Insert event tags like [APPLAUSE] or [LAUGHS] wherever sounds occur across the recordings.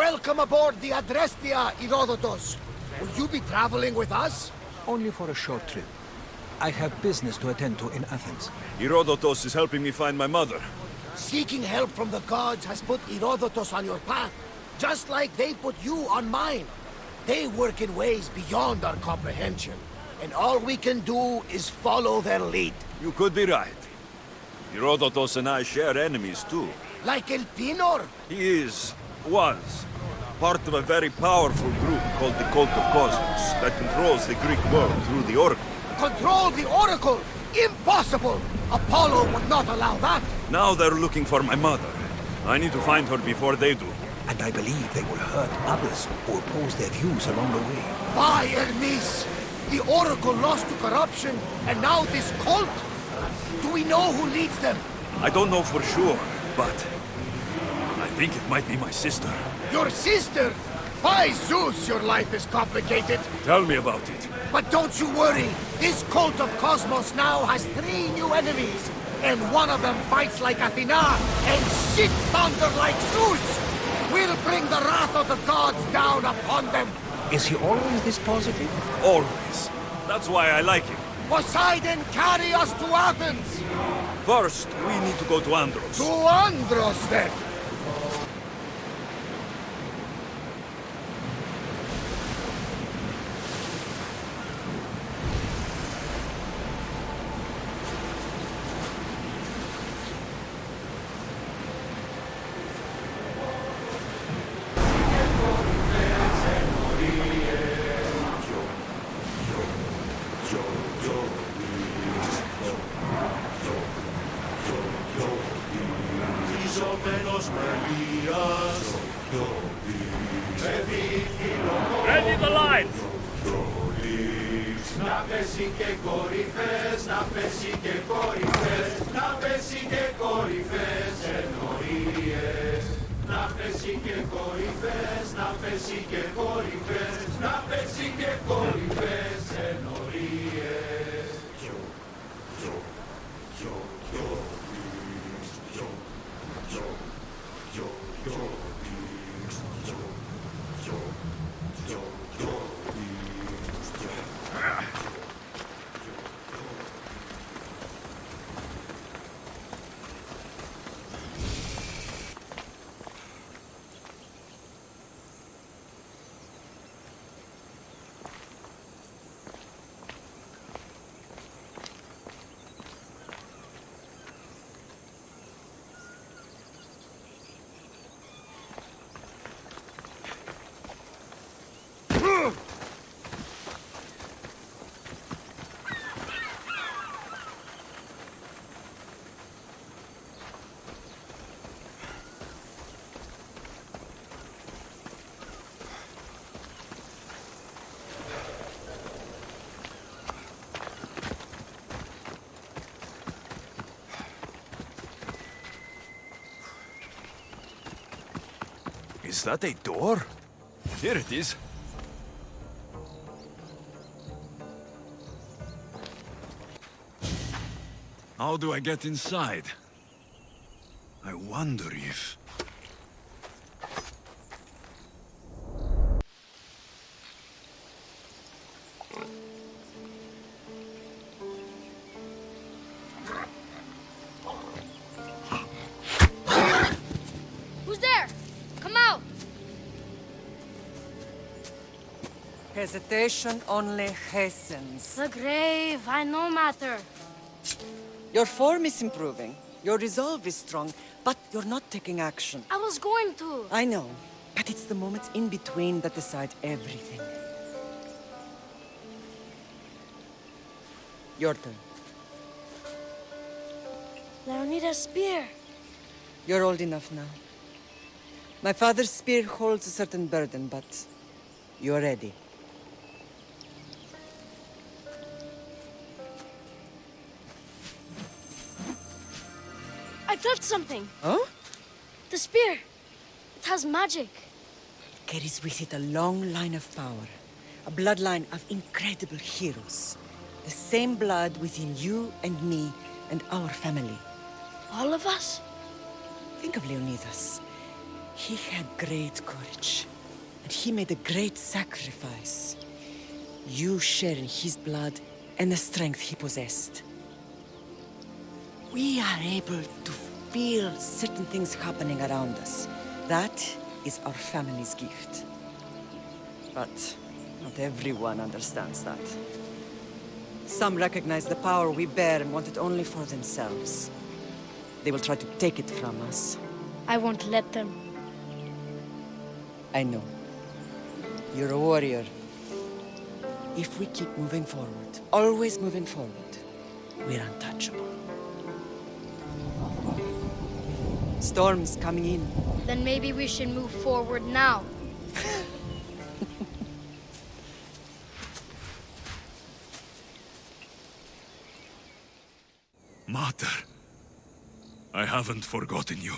Welcome aboard the Adrestia, Herodotus. Will you be traveling with us? Only for a short trip. I have business to attend to in Athens. Herodotus is helping me find my mother. Seeking help from the gods has put Herodotus on your path, just like they put you on mine. They work in ways beyond our comprehension, and all we can do is follow their lead. You could be right. Herodotus and I share enemies too. Like Elpenor? He is, was, part of a very powerful group called the Cult of Kosmos that controls the Greek world through the Oracle. Control the Oracle? Impossible! Apollo would not allow that! Now they're looking for my mother. I need to find her before they do. And I believe they will hurt others who oppose their views along the way. By Hermes! The Oracle lost to corruption, and now this cult? Do we know who leads them? I don't know for sure, but... I think it might be my sister. Your sister? By Zeus, your life is complicated. Tell me about it. But don't you worry. This cult of Kosmos now has three new enemies. And one of them fights like Athena and shits thunder like Zeus. We'll bring the wrath of the gods down upon them. Is he always this positive? Always. That's why I like him. Poseidon, carry us to Athens! First, we need to go to Andros. To Andros, then! Is that a door? Here it is. How do I get inside? I wonder if... Hesitation only hastens. The grave, I know matter. Your form is improving. Your resolve is strong, but you're not taking action. I was going to. I know, but it's the moments in between that decide everything. Your turn. Leonidas' spear. You're old enough now. My father's spear holds a certain burden, but you're ready. Something. Huh? The spear. It has magic. Carries with it a long line of power. A bloodline of incredible heroes. The same blood within you and me and our family. All of us? Think of Leonidas. He had great courage, and he made a great sacrifice. You share in his blood and the strength he possessed. We are able to feel certain things happening around us. That is our family's gift. But not everyone understands that. Some recognize the power we bear and want it only for themselves. They will try to take it from us. I won't let them. I know. You're a warrior. If we keep moving forward, always moving forward, we're untouchable. Storm's coming in. Then maybe we should move forward now. Mater, I haven't forgotten you.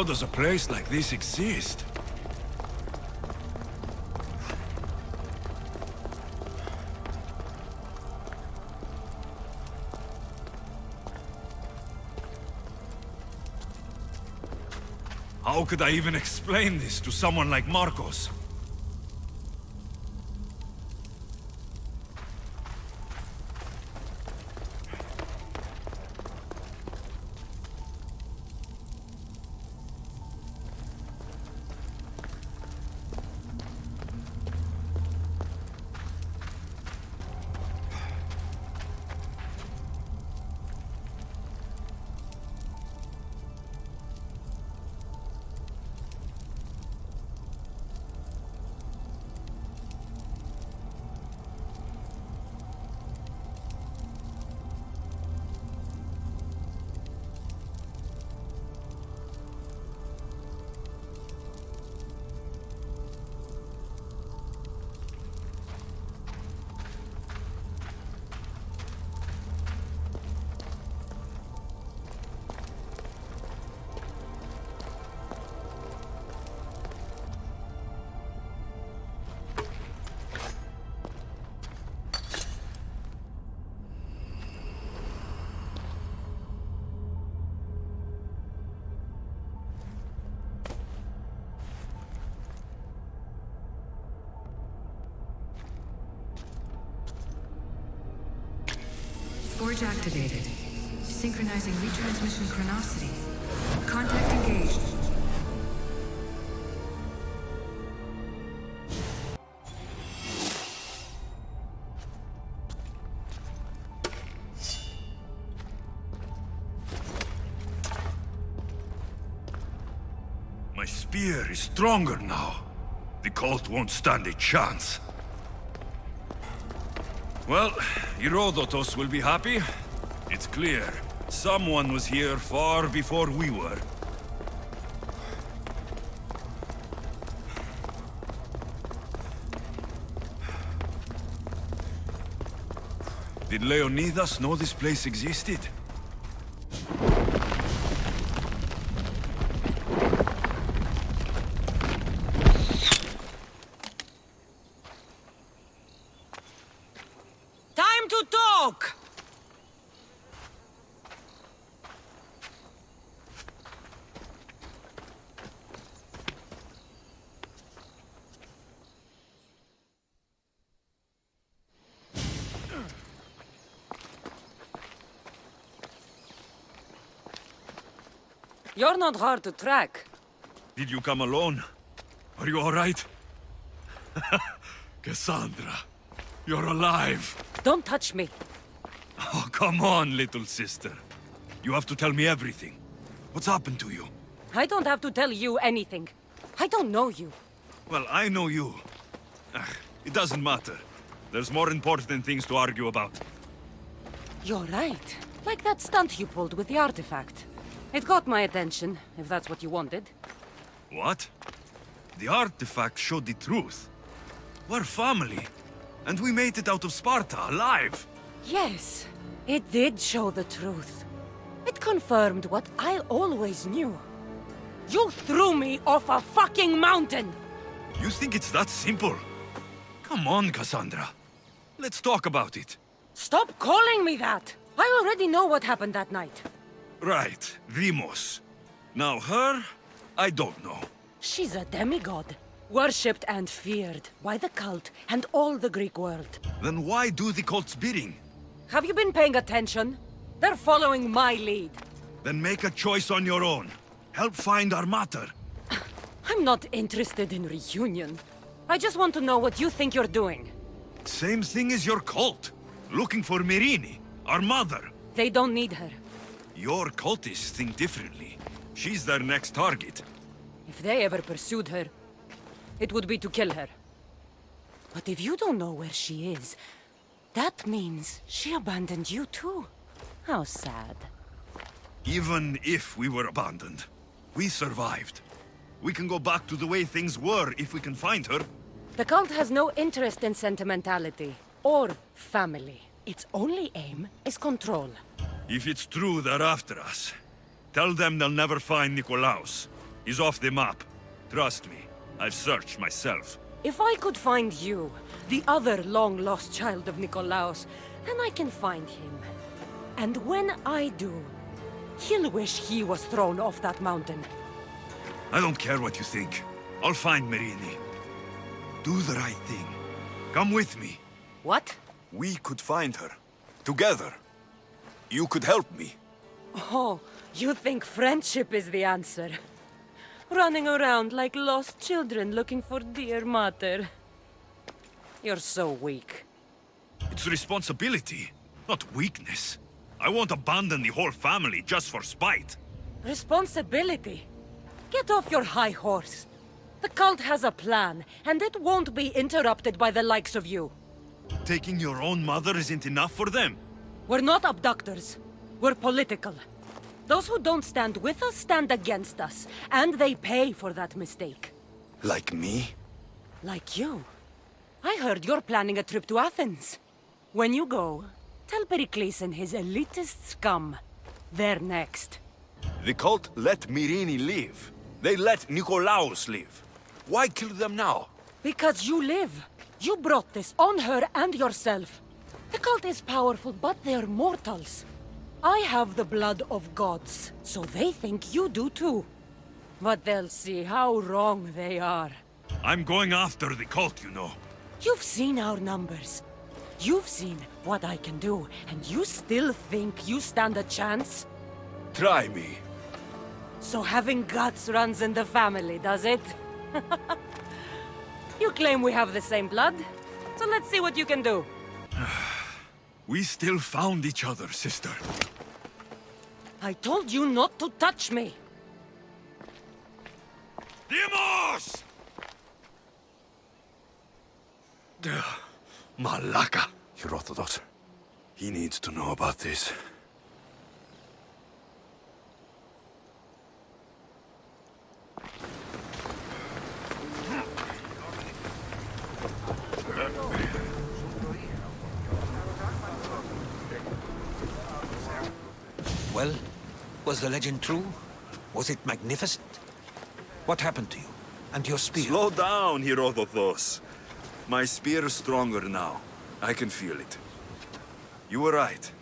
How does a place like this exist? How could I even explain this to someone like Marcos? Activated. Synchronizing retransmission chronicity. Contact engaged. My spear is stronger now. The cult won't stand a chance. Well, Herodotus will be happy. It's clear. Someone was here far before we were. Did Leonidas know this place existed? Time to talk! You're not hard to track. Did you come alone? Are you all right? [LAUGHS] Cassandra, you're alive. Don't touch me. Oh, come on, little sister. You have to tell me everything. What's happened to you? I don't have to tell you anything. I don't know you. Well, I know you. Ugh, it doesn't matter. There's more important things to argue about. You're right. Like that stunt you pulled with the artifact. It got my attention, if that's what you wanted. What? The artifact showed the truth. We're family. And we made it out of Sparta, alive. Yes, it did show the truth. It confirmed what I always knew. You threw me off a fucking mountain! You think it's that simple? Come on, Cassandra. Let's talk about it. Stop calling me that! I already know what happened that night. Right, Vimos. Now her, I don't know. She's a demigod. Worshipped and feared by the cult and all the Greek world. Then why do the cult's bidding? Have you been paying attention? They're following my lead. Then make a choice on your own. Help find our mater. [SIGHS] I'm not interested in reunion. I just want to know what you think you're doing. Same thing as your cult. Looking for Myrrine, our mother. They don't need her. Your cultists think differently. She's their next target. If they ever pursued her, it would be to kill her. But if you don't know where she is, that means she abandoned you too. How sad. Even if we were abandoned, we survived. We can go back to the way things were if we can find her. The cult has no interest in sentimentality or family. Its only aim is control. If it's true they're after us, tell them they'll never find Nikolaos. He's off the map. Trust me, I've searched myself. If I could find you, the other long-lost child of Nikolaos, then I can find him. And when I do, he'll wish he was thrown off that mountain. I don't care what you think. I'll find Myrrine. Do the right thing. Come with me. What? We could find her. Together. You could help me. Oh, you think friendship is the answer? Running around like lost children looking for dear mother. You're so weak. It's responsibility, not weakness. I won't abandon the whole family just for spite. Responsibility? Get off your high horse. The cult has a plan, and it won't be interrupted by the likes of you. Taking your own mother isn't enough for them. We're not abductors. We're political. Those who don't stand with us stand against us, and they pay for that mistake. Like me? Like you. I heard you're planning a trip to Athens. When you go, tell Pericles and his elitist scum. They're next. The cult let Myrrine live. They let Nikolaos live. Why kill them now? Because you live. You brought this on her and yourself. The cult is powerful, but they're mortals. I have the blood of gods, so they think you do too. But they'll see how wrong they are. I'm going after the cult, you know. You've seen our numbers. You've seen what I can do, and you still think you stand a chance? Try me. So having guts runs in the family, does it? [LAUGHS] you claim we have the same blood, so let's see what you can do. [SIGHS] [SIGHS] [SIGHS] We still found each other, sister. I told you not to touch me! Deimos! Malaka. Herodotus. He needs to know about this. Was the legend true? Was it magnificent? What happened to you? And your spear? Slow down, Herodotus. My spear is stronger now. I can feel it. You were right.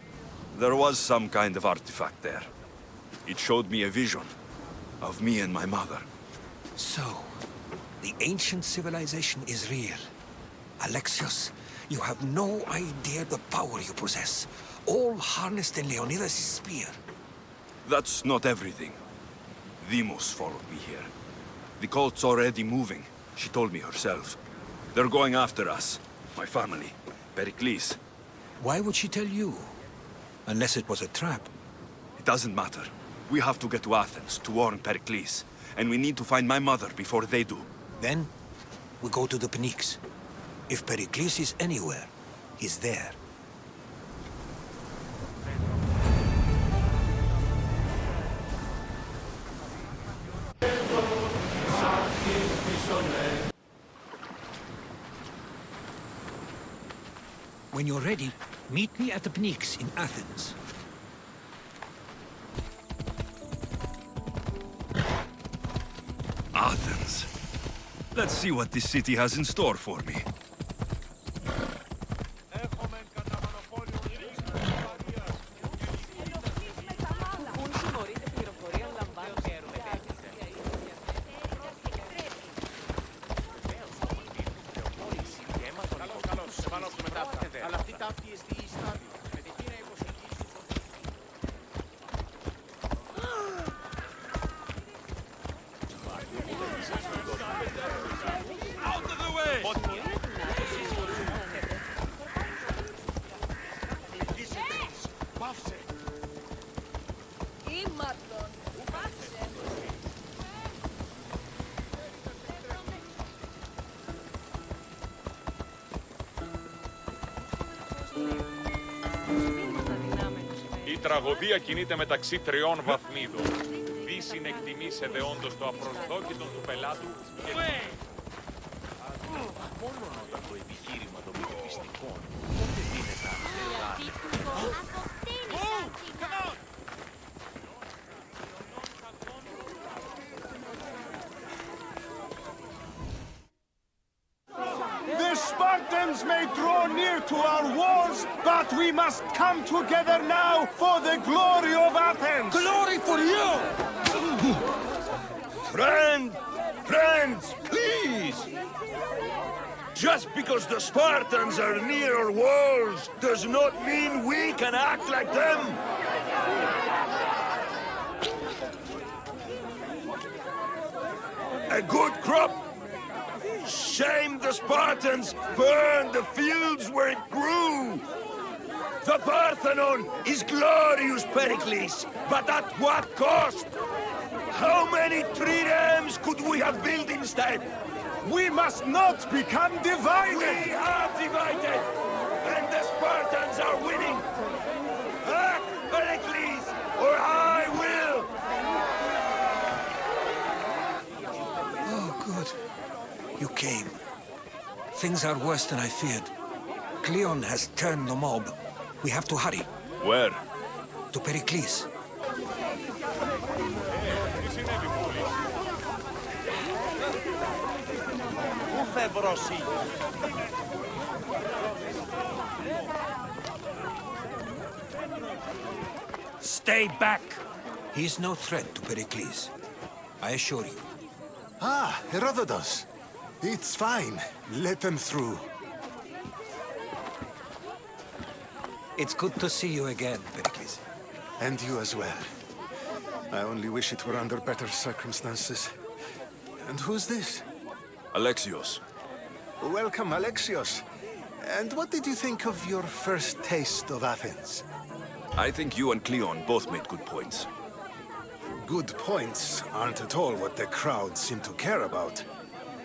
There was some kind of artifact there. It showed me a vision of me and my mother. So, the ancient civilization is real. Alexios, you have no idea the power you possess. All harnessed in Leonidas' spear. That's not everything. Deimos followed me here. The cult's already moving. She told me herself. They're going after us. My family. Pericles. Why would she tell you? Unless it was a trap. It doesn't matter. We have to get to Athens to warn Pericles. And we need to find my mother before they do. Then, we go to the Pnyx. If Pericles is anywhere, he's there. Meet me at the Pnyx in Athens. Athens. Let's see what this city has in store for me. Out τραγωδία κινείται μεταξύ τριών βαθμίδων. Δι συνεκτιμήσε δεόντως το απροσδόκητο του πελάτου και... Μόνο όταν το επιχείρημα των πιστικών δεν δίνεται must come together now for the glory of Athens! Glory for you! Friend! Friends, please! Just because the Spartans are near our walls does not mean we can act like them! A good crop? Shame the Spartans burned the fields where it grew! The Parthenon is glorious, Pericles, but at what cost? How many triremes could we have built instead? We must not become divided! We are divided, and the Spartans are winning. Act, Pericles, or I will. Oh, good. You came. Things are worse than I feared. Cleon has turned the mob. We have to hurry. Where? To Pericles. Stay back! He is no threat to Pericles. I assure you. Ah, Herodotus. It's fine. Let them through. It's good to see you again, Pericles. And you as well. I only wish it were under better circumstances. And who's this? Alexios. Welcome, Alexios. And what did you think of your first taste of Athens? I think you and Cleon both made good points. Good points aren't at all what the crowd seem to care about.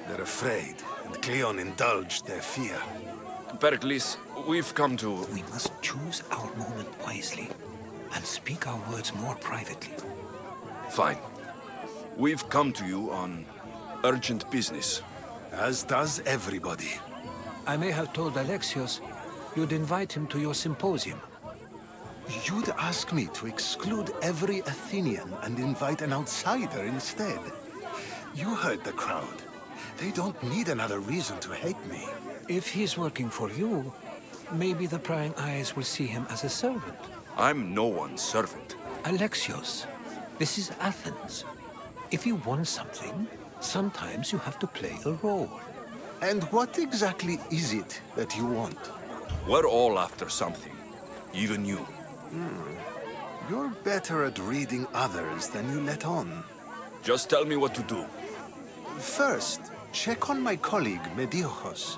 They're afraid, and Cleon indulged their fear. Pericles, we've come to... We must choose our moment wisely and speak our words more privately. Fine. We've come to you on urgent business. As does everybody. I may have told Alexios you'd invite him to your symposium. You'd ask me to exclude every Athenian and invite an outsider instead. You heard the crowd. They don't need another reason to hate me. If he's working for you, maybe the prying eyes will see him as a servant. I'm no one's servant. Alexios, this is Athens. If you want something, sometimes you have to play a role. And what exactly is it that you want? We're all after something. Even you. Hmm. You're better at reading others than you let on. Just tell me what to do. First, check on my colleague, Metiochos.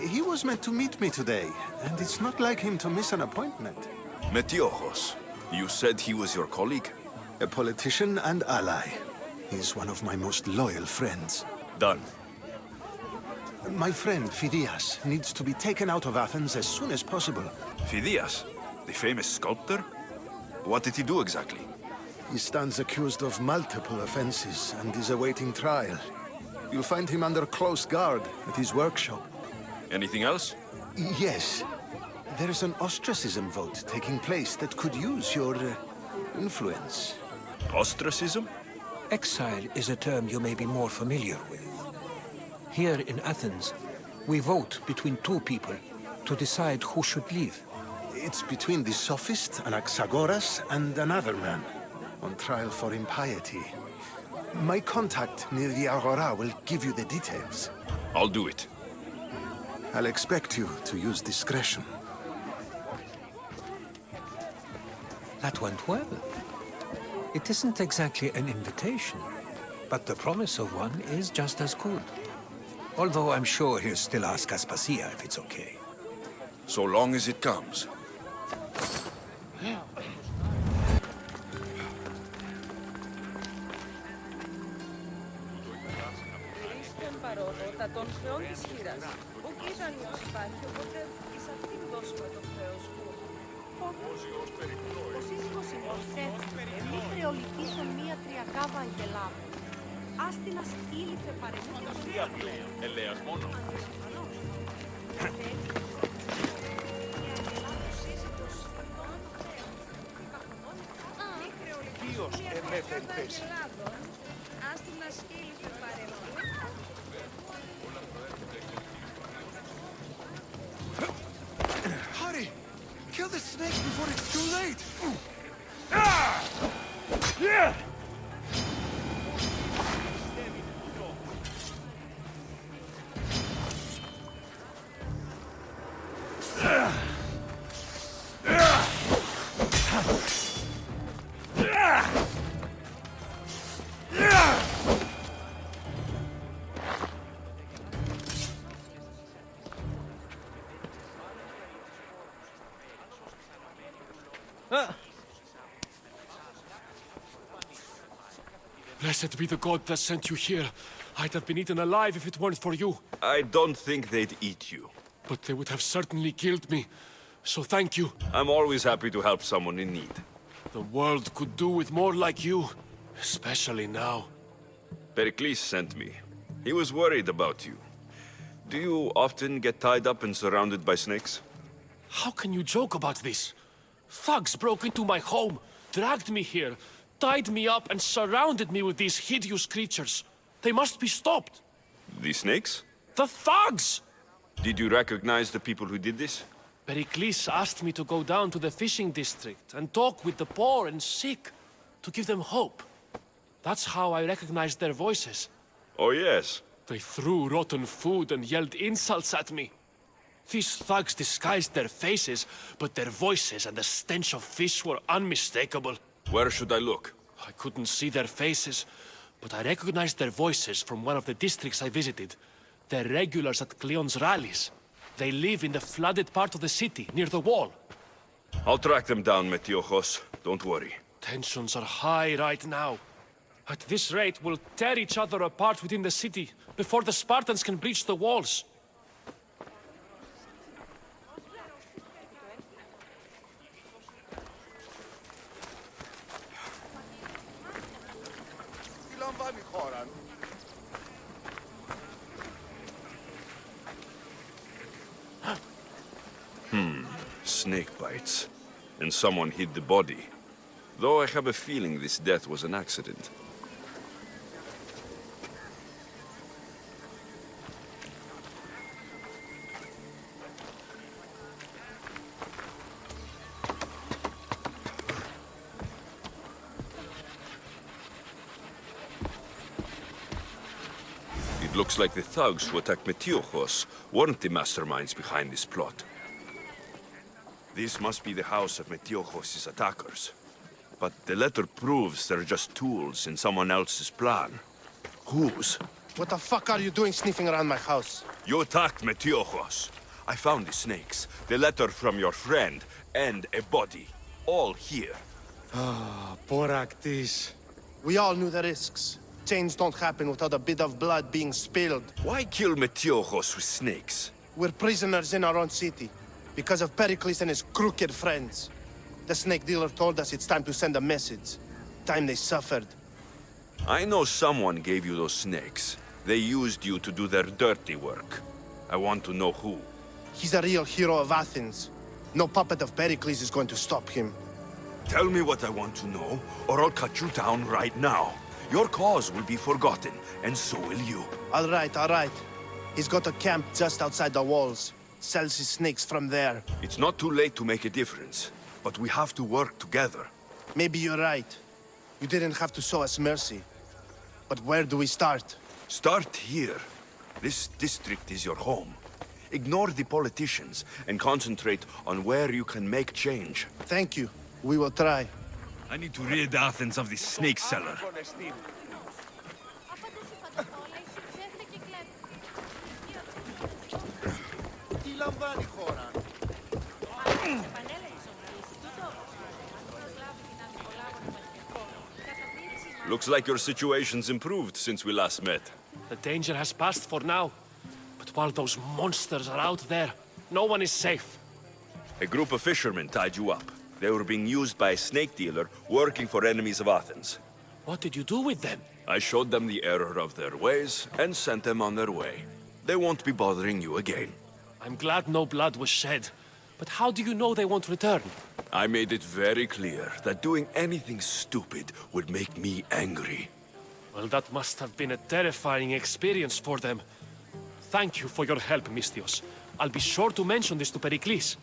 He was meant to meet me today, and it's not like him to miss an appointment. Metiochos, you said he was your colleague? A politician and ally. He's one of my most loyal friends. Done. My friend, Phidias, needs to be taken out of Athens as soon as possible. Phidias, the famous sculptor? What did he do exactly? He stands accused of multiple offenses and is awaiting trial. You'll find him under close guard at his workshop. Anything else? Yes. There is an ostracism vote taking place that could use your uh, influence. Ostracism? Exile is a term you may be more familiar with. Here in Athens, we vote between two people to decide who should leave. It's between the sophist Anaxagoras and another man, on trial for impiety. My contact near the Agora will give you the details. I'll do it. I'll expect you to use discretion. That went well. It isn't exactly an invitation, but the promise of one is just as good. Although I'm sure he'll still ask Aspasia if it's okay. So long as it comes. και ζωντανός υπάρχει, οπότε και σε αυτήν δώσουμε το χρέος που ο σύζυγος ημωστρέφεται, μη χρεολικήσουν μία τριακάβα αγγελάβου. Ας την ασκήλυθε παρεμβούν. Φαντασία του, ελέας μόνο. Ανέσφαλος. Dios, MFP. Blessed be the god that sent you here. I'd have been eaten alive if it weren't for you. I don't think they'd eat you. But they would have certainly killed me. So thank you. I'm always happy to help someone in need. The world could do with more like you. Especially now. Pericles sent me. He was worried about you. Do you often get tied up and surrounded by snakes? How can you joke about this? Thugs broke into my home, dragged me here, tied me up and surrounded me with these hideous creatures. They must be stopped. The snakes? The thugs! Did you recognize the people who did this? Pericles asked me to go down to the fishing district and talk with the poor and sick, to give them hope. That's how I recognized their voices. Oh, yes. They threw rotten food and yelled insults at me. These thugs disguised their faces, but their voices and the stench of fish were unmistakable. Where should I look? I couldn't see their faces, but I recognized their voices from one of the districts I visited. They're regulars at Cleon's rallies. They live in the flooded part of the city, near the wall. I'll track them down, Metiochos. Don't worry. Tensions are high right now. At this rate, we'll tear each other apart within the city, before the Spartans can breach the walls. Snake bites. And someone hid the body. Though I have a feeling this death was an accident. It looks like the thugs who attacked Metiochos weren't the masterminds behind this plot. This must be the house of Metiochos' attackers. But the letter proves they're just tools in someone else's plan. Whose? What the fuck are you doing sniffing around my house? You attacked Metiochos. I found the snakes, the letter from your friend, and a body. All here. Ah, Boraktis. We all knew the risks. Change don't happen without a bit of blood being spilled. Why kill Metiochos with snakes? We're prisoners in our own city. Because of Pericles and his crooked friends. The snake dealer told us it's time to send a message. Time they suffered. I know someone gave you those snakes. They used you to do their dirty work. I want to know who. He's a real hero of Athens. No puppet of Pericles is going to stop him. Tell me what I want to know, or I'll cut you down right now. Your cause will be forgotten, and so will you. All right, all right. He's got a camp just outside the walls. Sells his snakes from there. It's not too late to make a difference, but we have to work together. Maybe you're right. You didn't have to show us mercy. But where do we start? Start here. This district is your home. Ignore the politicians and concentrate on where you can make change. Thank you. We will try. I need to rid Athens of this snake seller. Τι λαμβάνει η χώρα. Looks like your situation's improved since we last met. The danger has passed for now. But while those monsters are out there, no one is safe. A group of fishermen tied you up. They were being used by a snake dealer working for enemies of Athens. What did you do with them? I showed them the error of their ways and sent them on their way. They won't be bothering you again. I'm glad no blood was shed. But how do you know they won't return? I made it very clear that doing anything stupid would make me angry. Well, that must have been a terrifying experience for them. Thank you for your help, misthios. I'll be sure to mention this to Pericles.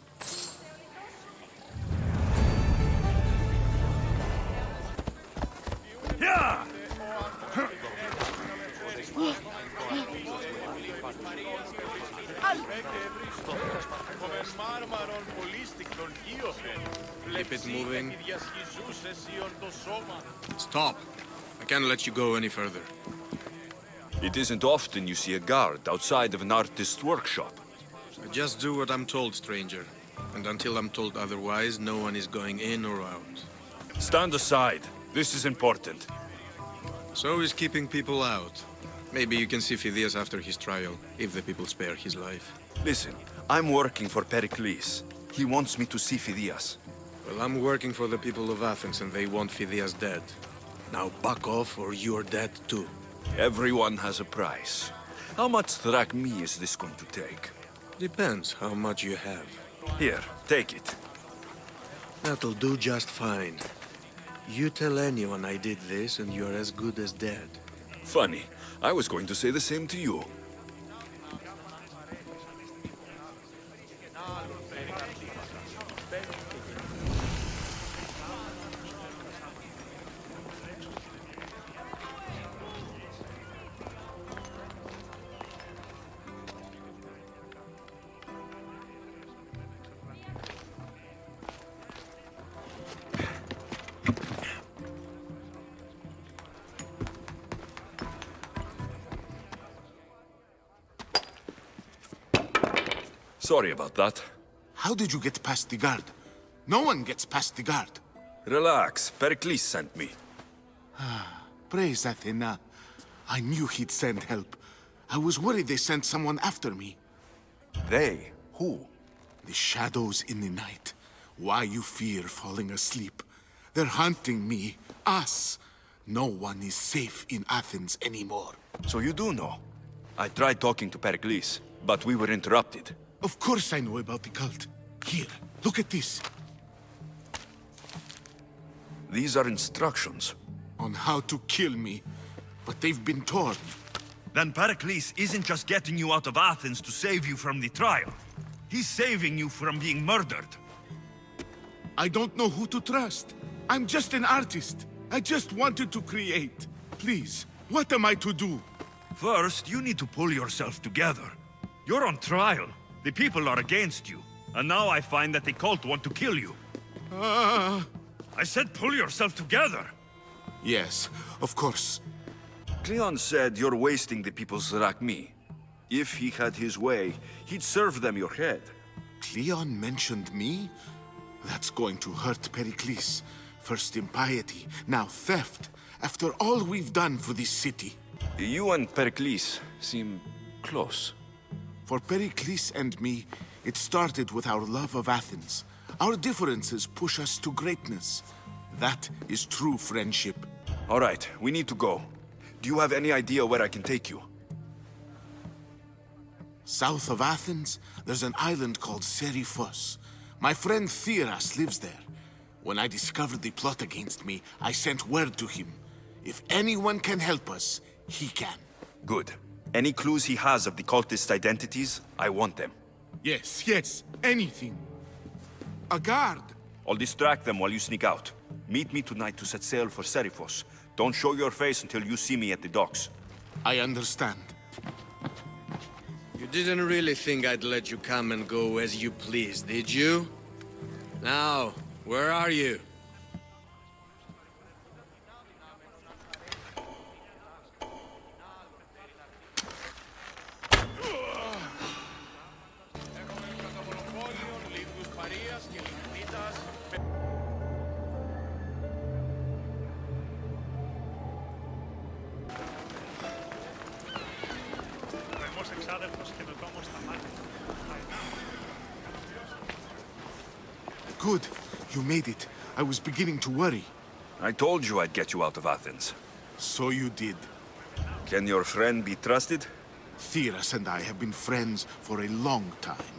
Keep it moving. Stop. I can't let you go any further. It isn't often you see a guard outside of an artist's workshop. I just do what I'm told, stranger. And until I'm told otherwise, no one is going in or out. Stand aside. This is important. So is keeping people out. Maybe you can see Phidias after his trial, if the people spare his life. Listen, I'm working for Pericles. He wants me to see Phidias. Well, I'm working for the people of Athens and they want Phidias dead. Now back off or you're dead too. Everyone has a price. How much drachmae is this going to take? Depends how much you have. Here, take it. That'll do just fine. You tell anyone I did this and you're as good as dead. Funny. I was going to say the same to you. Sorry about that. How did you get past the guard? No one gets past the guard. Relax. Pericles sent me. Ah, [SIGHS] praise Athena. I knew he'd send help. I was worried they sent someone after me. They? Who? The shadows in the night. Why you fear falling asleep. They're hunting me. Us. No one is safe in Athens anymore. So you do know? I tried talking to Pericles, but we were interrupted. Of course I know about the cult. Here, look at this. These are instructions. On how to kill me. But they've been torn. Then Pericles isn't just getting you out of Athens to save you from the trial. He's saving you from being murdered. I don't know who to trust. I'm just an artist. I just wanted to create. Please, what am I to do? First, you need to pull yourself together. You're on trial. The people are against you. And now I find that the cult want to kill you. Ah. I said pull yourself together. Yes, of course. Cleon said you're wasting the people's drachmae. If he had his way, he'd serve them your head. Cleon mentioned me? That's going to hurt Pericles. First impiety, now theft. After all we've done for this city. You and Pericles seem close. For Pericles and me, it started with our love of Athens. Our differences push us to greatness. That is true friendship. All right, we need to go. Do you have any idea where I can take you? South of Athens, there's an island called Seriphos. My friend Theras lives there. When I discovered the plot against me, I sent word to him. If anyone can help us, he can. Good. Any clues he has of the cultist identities, I want them. Yes, yes, anything. A guard. I'll distract them while you sneak out. Meet me tonight to set sail for Seriphos. Don't show your face until you see me at the docks. I understand. You didn't really think I'd let you come and go as you please, did you? Now, where are you? Beginning to worry. I told you I'd get you out of Athens. So you did. Can your friend be trusted? Theras and I have been friends for a long time.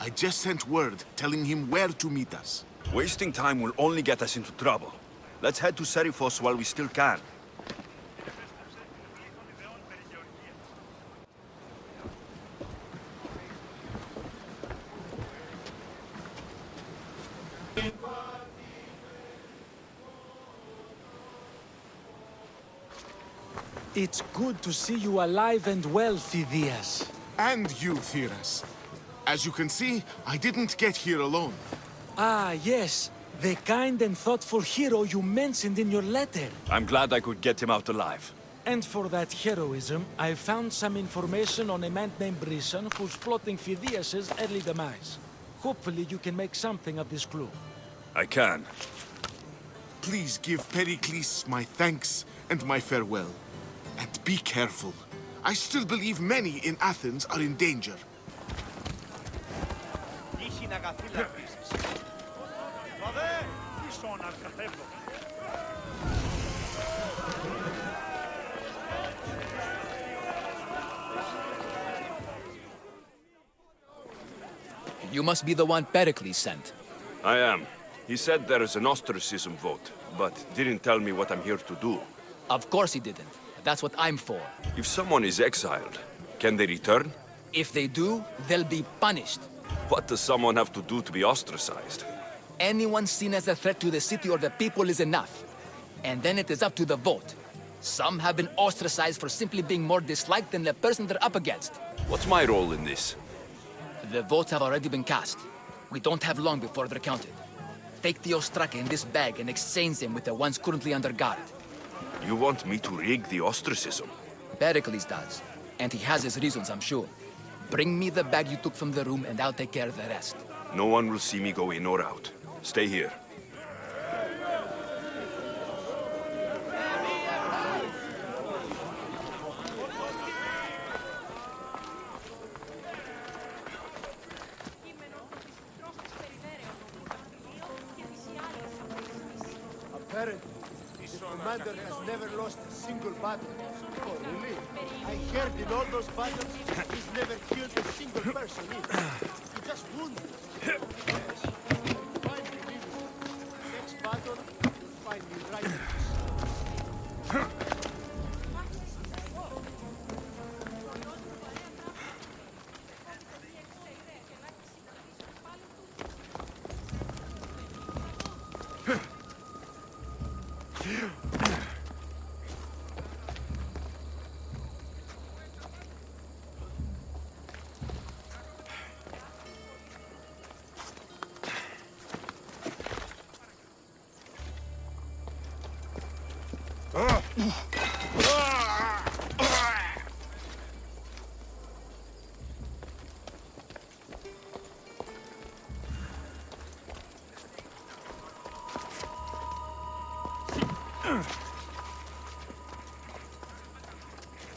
I just sent word telling him where to meet us. Wasting time will only get us into trouble. Let's head to Seriphos while we still can. It's good to see you alive and well, Phidias. And you, Theras. As you can see, I didn't get here alone. Ah, yes. The kind and thoughtful hero you mentioned in your letter. I'm glad I could get him out alive. And for that heroism, I found some information on a man named Brisson who's plotting Phidias' early demise. Hopefully you can make something of this clue. I can. Please give Pericles my thanks and my farewell. And be careful. I still believe many in Athens are in danger. You must be the one Pericles sent. I am. He said there is an ostracism vote, but didn't tell me what I'm here to do. Of course he didn't. That's what I'm for. If someone is exiled, can they return? If they do, they'll be punished. What does someone have to do to be ostracized? Anyone seen as a threat to the city or the people is enough. And then it is up to the vote. Some have been ostracized for simply being more disliked than the person they're up against. What's my role in this? The votes have already been cast. We don't have long before they're counted. Take the Ostraka in this bag and exchange them with the ones currently under guard. You want me to rig the ostracism? Pericles does. And he has his reasons, I'm sure. Bring me the bag you took from the room and I'll take care of the rest. No one will see me go in or out. Stay here.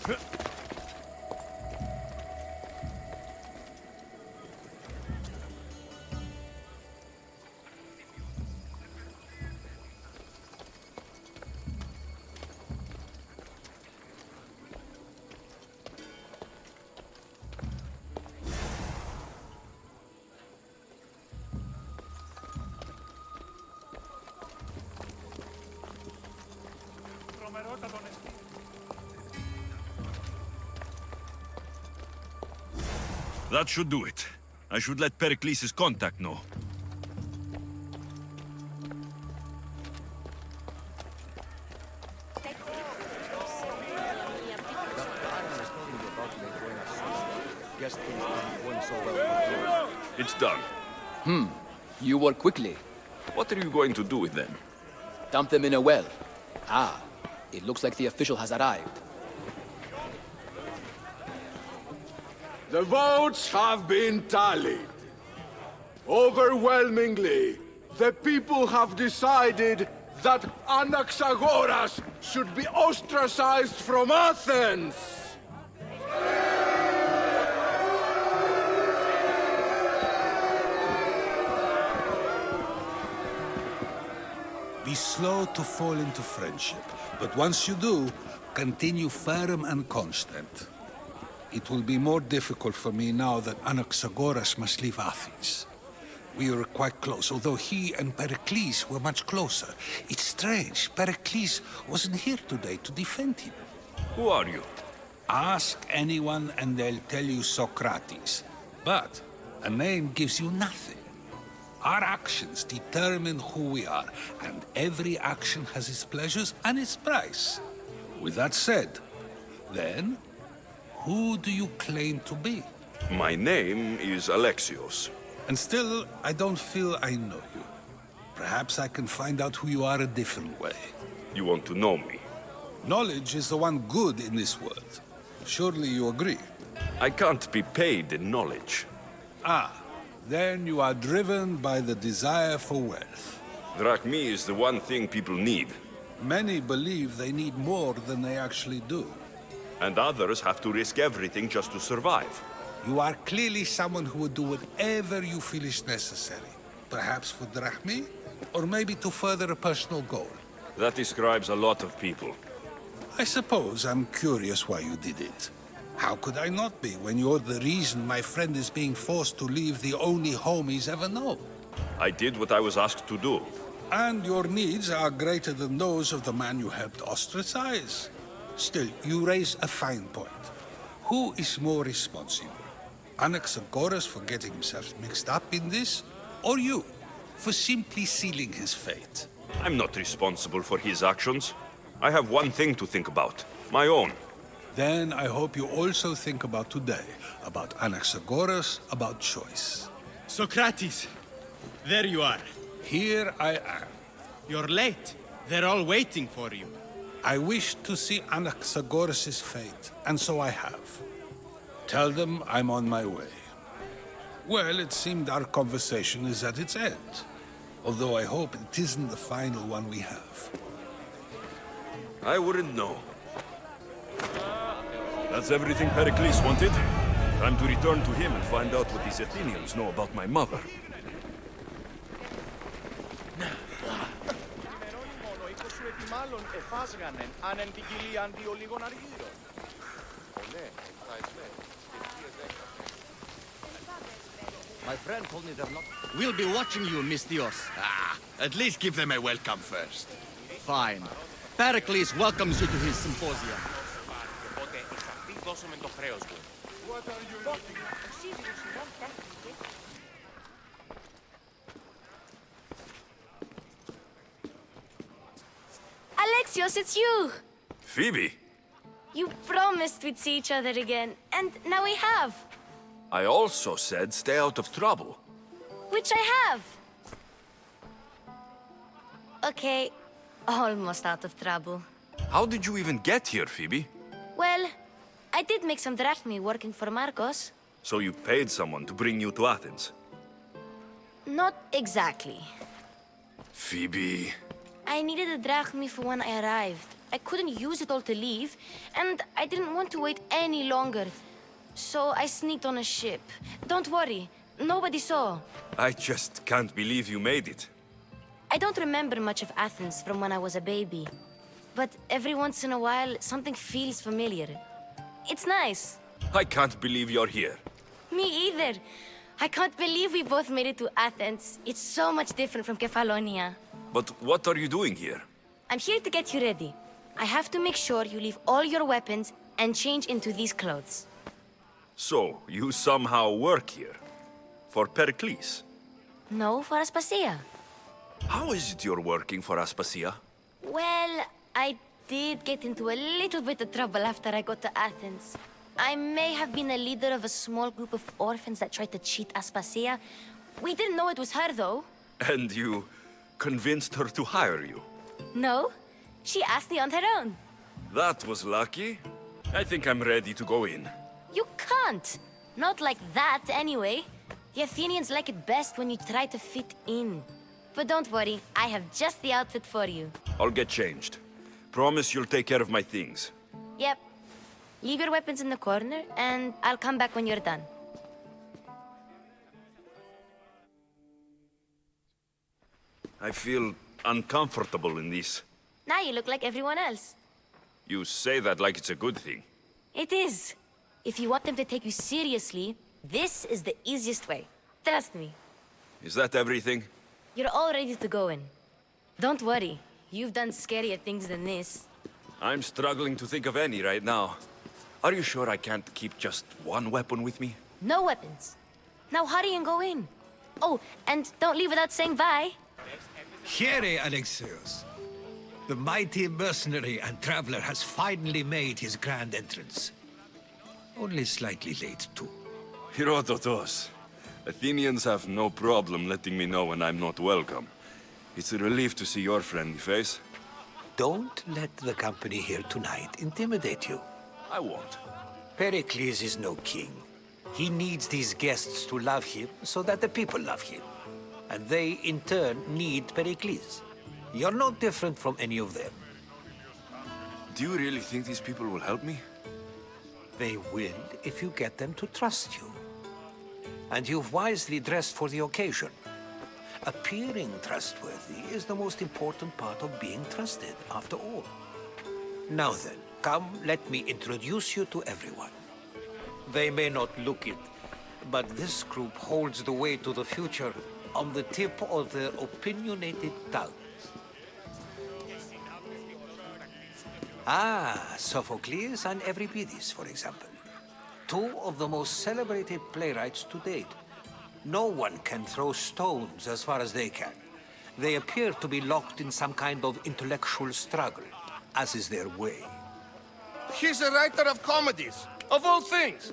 Huh? That should do it. I should let Pericles' contact know. It's done. Hmm. You work quickly. What are you going to do with them? Dump them in a well. Ah, it looks like the official has arrived. The votes have been tallied. Overwhelmingly, the people have decided that Anaxagoras should be ostracized from Athens! Be slow to fall into friendship, but once you do, continue firm and constant. It will be more difficult for me now that Anaxagoras must leave Athens. We were quite close, although he and Pericles were much closer. It's strange, Pericles wasn't here today to defend him. Who are you? Ask anyone and they'll tell you Socrates. But a name gives you nothing. Our actions determine who we are, and every action has its pleasures and its price. With that said, then, who do you claim to be? My name is Alexios. And still, I don't feel I know you. Perhaps I can find out who you are a different way. You want to know me? Knowledge is the one good in this world. Surely you agree? I can't be paid in knowledge. Ah, then you are driven by the desire for wealth. Drachmae is the one thing people need. Many believe they need more than they actually do. And others have to risk everything just to survive. You are clearly someone who would do whatever you feel is necessary. Perhaps for drachmae, or maybe to further a personal goal. That describes a lot of people. I suppose I'm curious why you did it. How could I not be when you're the reason my friend is being forced to leave the only home he's ever known? I did what I was asked to do. And your needs are greater than those of the man you helped ostracize. Still, you raise a fine point. Who is more responsible? Anaxagoras for getting himself mixed up in this, or you, for simply sealing his fate? I'm not responsible for his actions. I have one thing to think about, my own. Then I hope you also think about today, about Anaxagoras, about choice. Socrates! There you are. Here I am. You're late. They're all waiting for you. I wish to see Anaxagoras' fate, and so I have. Tell them I'm on my way. Well, it seemed our conversation is at its end. Although I hope it isn't the final one we have. I wouldn't know. That's everything Pericles wanted. Time to return to him and find out what these Athenians know about my mother. εφάσγανεν την My friend told me they're not... We'll be watching you, misthios. Ah, at least give them a welcome first. Fine. Pericles welcomes you to his symposium. What are you looking at? Alexios, it's you! Phoebe, You promised we'd see each other again, and now we have. I also said stay out of trouble. Which I have. Okay, almost out of trouble. How did you even get here, Phoebe? Well, I did make some drachmae working for Marcos. So you paid someone to bring you to Athens? Not exactly. Phoebe... I needed a drachmae for when I arrived. I couldn't use it all to leave, and I didn't want to wait any longer. So I sneaked on a ship. Don't worry, nobody saw. I just can't believe you made it. I don't remember much of Athens from when I was a baby. But every once in a while, something feels familiar. It's nice. I can't believe you're here. Me either. I can't believe we both made it to Athens. It's so much different from Kefalonia. But what are you doing here? I'm here to get you ready. I have to make sure you leave all your weapons and change into these clothes. So, you somehow work here? For Pericles? No, for Aspasia. How is it you're working for Aspasia? Well, I did get into a little bit of trouble after I got to Athens. I may have been a leader of a small group of orphans that tried to cheat Aspasia. We didn't know it was her, though. And you convinced her to hire you? No, she asked me on her own. That was lucky. I think I'm ready to go in. You can't. Not like that, anyway. The Athenians like it best when you try to fit in. But don't worry, I have just the outfit for you. I'll get changed. Promise you'll take care of my things. Yep. Leave your weapons in the corner, and I'll come back when you're done. I feel uncomfortable in this. Now you look like everyone else. You say that like it's a good thing. It is. If you want them to take you seriously, this is the easiest way. Trust me. Is that everything? You're all ready to go in. Don't worry. You've done scarier things than this. I'm struggling to think of any right now. Are you sure I can't keep just one weapon with me? No weapons. Now hurry and go in. Oh, and don't leave without saying bye. Here, Alexios. The mighty mercenary and traveler has finally made his grand entrance. Only slightly late, too. Herodotos. Athenians have no problem letting me know when I'm not welcome. It's a relief to see your friendly face. Don't let the company here tonight intimidate you. I won't. Pericles is no king. He needs these guests to love him so that the people love him. And they, in turn, need Pericles. You're no different from any of them. Do you really think these people will help me? They will if you get them to trust you. And you've wisely dressed for the occasion. Appearing trustworthy is the most important part of being trusted, after all. Now then, come, let me introduce you to everyone. They may not look it, but this group holds the way to the future on the tip of their opinionated tongues. Ah, Sophocles and Euripides, for example. Two of the most celebrated playwrights to date. No one can throw stones as far as they can. They appear to be locked in some kind of intellectual struggle, as is their way. He's a writer of comedies, of all things.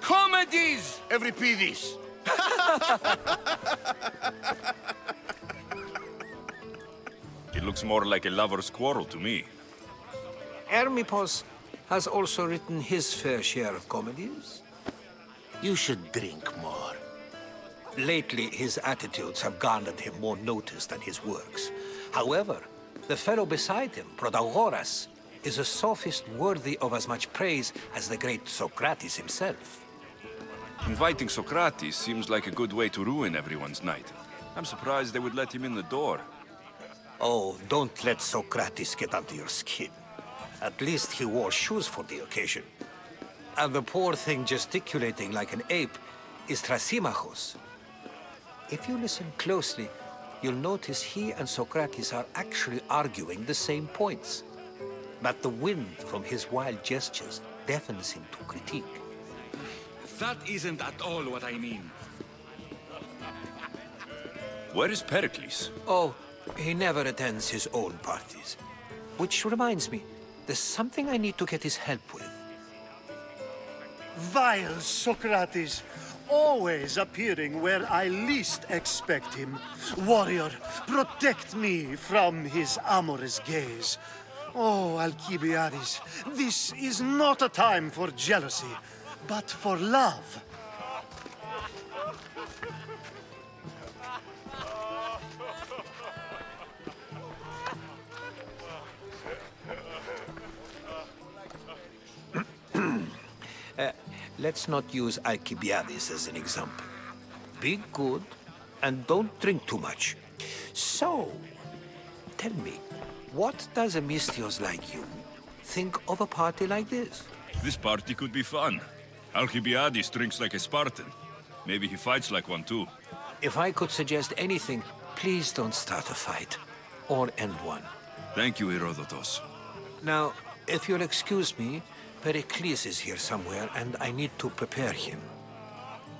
Comedies, Euripides. [LAUGHS] It looks more like a lover's quarrel to me. Hermippos has also written his fair share of comedies. You should drink more. Lately, his attitudes have garnered him more notice than his works. However, the fellow beside him, Protagoras, is a sophist worthy of as much praise as the great Socrates himself. Inviting Socrates seems like a good way to ruin everyone's night. I'm surprised they would let him in the door. Oh, don't let Socrates get under your skin. At least he wore shoes for the occasion. And the poor thing gesticulating like an ape is Thrasymachos. If you listen closely, you'll notice he and Socrates are actually arguing the same points. But the wind from his wild gestures deafens him to critique. That isn't at all what I mean. [LAUGHS] Where is Pericles? Oh, he never attends his own parties. Which reminds me, there's something I need to get his help with. Vile Socrates, always appearing where I least expect him. Warrior, protect me from his amorous gaze. Oh, Alcibiades, this is not a time for jealousy, but for love. Uh, let's not use Alcibiades as an example. Be good and don't drink too much. So, tell me, what does a Misthios like you think of a party like this? This party could be fun. Alcibiades drinks like a Spartan. Maybe he fights like one too. If I could suggest anything, please don't start a fight. Or end one. Thank you, Herodotus. Now, if you'll excuse me, Pericles is here somewhere, and I need to prepare him.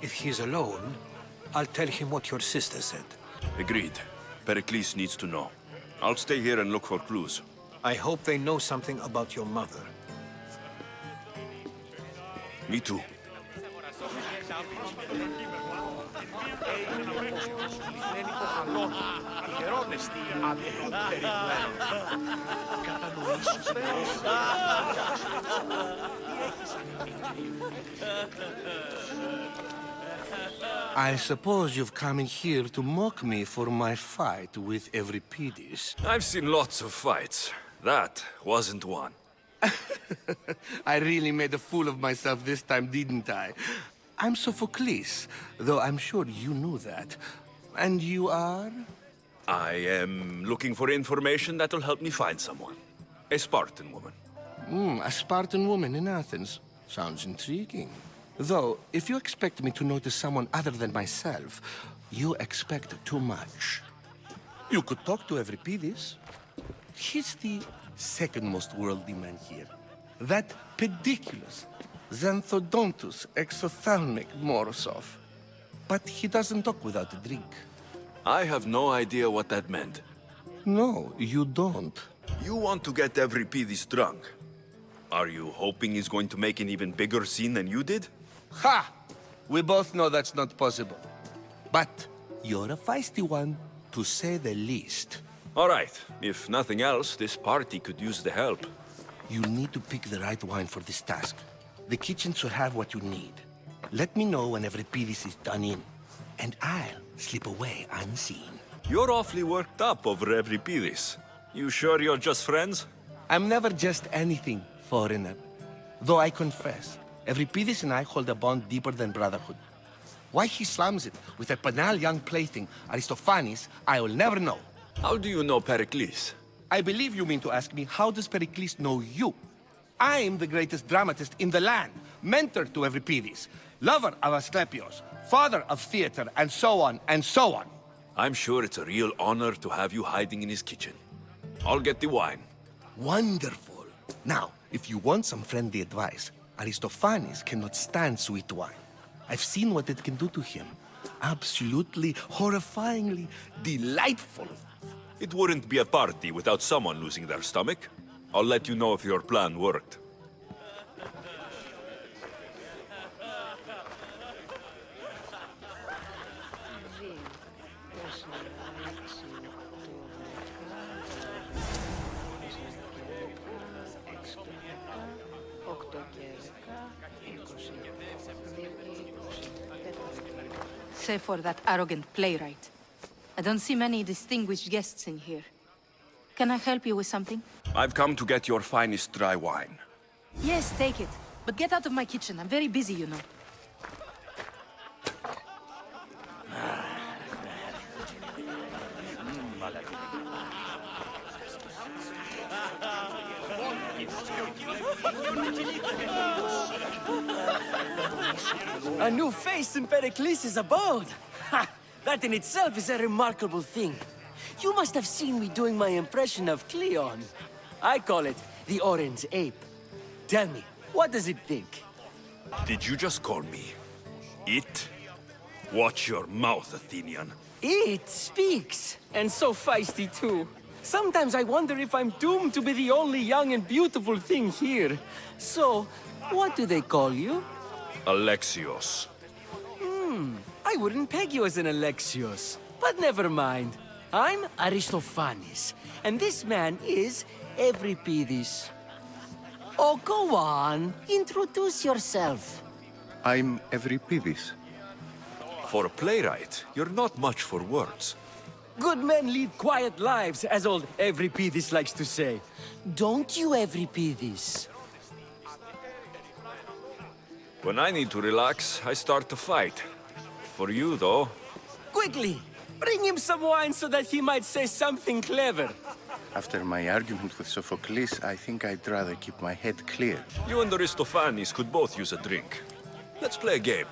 If he's alone, I'll tell him what your sister said. Agreed. Pericles needs to know. I'll stay here and look for clues. I hope they know something about your mother. Me too. I suppose you've come in here to mock me for my fight with Euripides. I've seen lots of fights. That wasn't one. [LAUGHS] I really made a fool of myself this time, didn't I? I'm Sophocles, though I'm sure you knew that. And you are? I am looking for information that'll help me find someone. A Spartan woman. Hmm, a Spartan woman in Athens. Sounds intriguing. Though, if you expect me to notice someone other than myself, you expect too much. You could talk to Euripides. He's the second most worldly man here. That pediculous, Xanthodontous exophthalmic Morosov. But he doesn't talk without a drink. I have no idea what that meant. No, you don't. You want to get Euripides drunk. Are you hoping he's going to make an even bigger scene than you did? Ha! We both know that's not possible. But you're a feisty one, to say the least. All right. If nothing else, this party could use the help. You'll need to pick the right wine for this task. The kitchen should have what you need. Let me know when Euripides is done in, and I'll slip away unseen. You're awfully worked up over Euripides. You sure you're just friends? I'm never just anything, foreigner. Though I confess, Euripides and I hold a bond deeper than brotherhood. Why he slams it with a banal young plaything, Aristophanes, I will never know. How do you know Pericles? I believe you mean to ask me, how does Pericles know you? I'm the greatest dramatist in the land, mentor to Euripides, lover of Asclepios, father of theater, and so on, and so on. I'm sure it's a real honor to have you hiding in his kitchen. I'll get the wine. Wonderful. Now, if you want some friendly advice, Aristophanes cannot stand sweet wine. I've seen what it can do to him. Absolutely, horrifyingly delightful. It wouldn't be a party without someone losing their stomach. I'll let you know if your plan worked. Save for that arrogant playwright. I don't see many distinguished guests in here. Can I help you with something? I've come to get your finest dry wine. Yes, take it. But get out of my kitchen. I'm very busy, you know. A new face in Pericles' abode! Ha! That in itself is a remarkable thing. You must have seen me doing my impression of Cleon. I call it the Orange Ape. Tell me, what does it think? Did you just call me it? Watch your mouth, Athenian. It speaks, and so feisty too. Sometimes I wonder if I'm doomed to be the only young and beautiful thing here. So, what do they call you? Alexios. Hmm, I wouldn't peg you as an Alexios, but never mind. I'm Aristophanes, and this man is Euripides. Oh, go on. Introduce yourself. I'm Euripides. For a playwright, you're not much for words. Good men lead quiet lives, as old Euripides likes to say. Don't you, Euripides? When I need to relax, I start to fight. For you, though, Quickly! Bring him some wine so that he might say something clever. After my argument with Sophocles, I think I'd rather keep my head clear. you and Aristophanes could both use a drink. Let's play a game.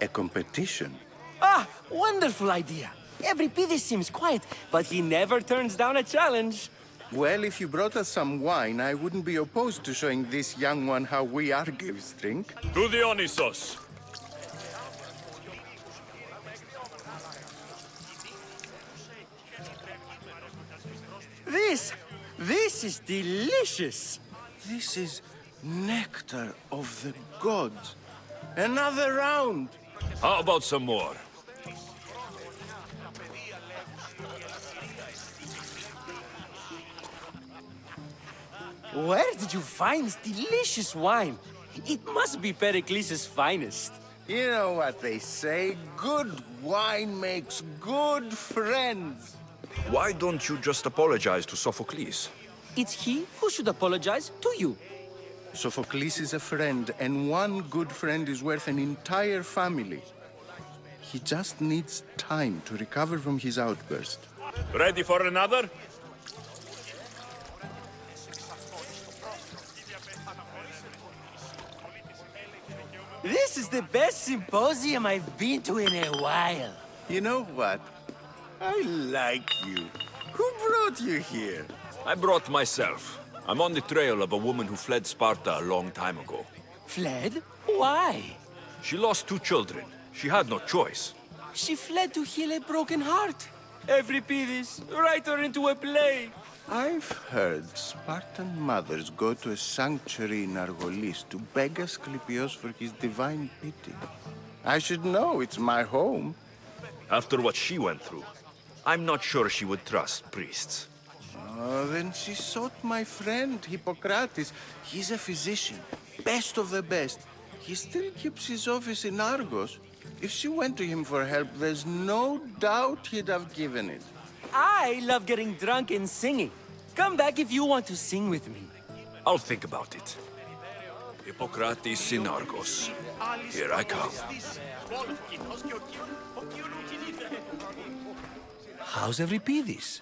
A competition? Ah, wonderful idea. Every Euripides seems quiet, but he never turns down a challenge. Well, if you brought us some wine, I wouldn't be opposed to showing this young one how we Argives drink. To Dionysos! This, this is delicious. This is nectar of the gods. Another round. How about some more? Where did you find this delicious wine? It must be Pericles' finest. You know what they say, good wine makes good friends. Why don't you just apologize to Sophocles? It's he who should apologize to you. Sophocles is a friend, and one good friend is worth an entire family. He just needs time to recover from his outburst. Ready for another? This is the best symposium I've been to in a while. You know what? I like you. Who brought you here? I brought myself. I'm on the trail of a woman who fled Sparta a long time ago. Fled? Why? She lost two children. She had no choice. She fled to heal a broken heart. Every Euripides, write her into a play. I've heard Spartan mothers go to a sanctuary in Argolis to beg Asclepios for his divine pity. I should know, it's my home. After what she went through, I'm not sure she would trust priests. Oh, then she sought my friend, Hippocrates. He's a physician, best of the best. He still keeps his office in Argos. If she went to him for help, there's no doubt he'd have given it. I love getting drunk and singing. Come back if you want to sing with me. I'll think about it. Hippocrates in Argos. Here I come. How's Euripides?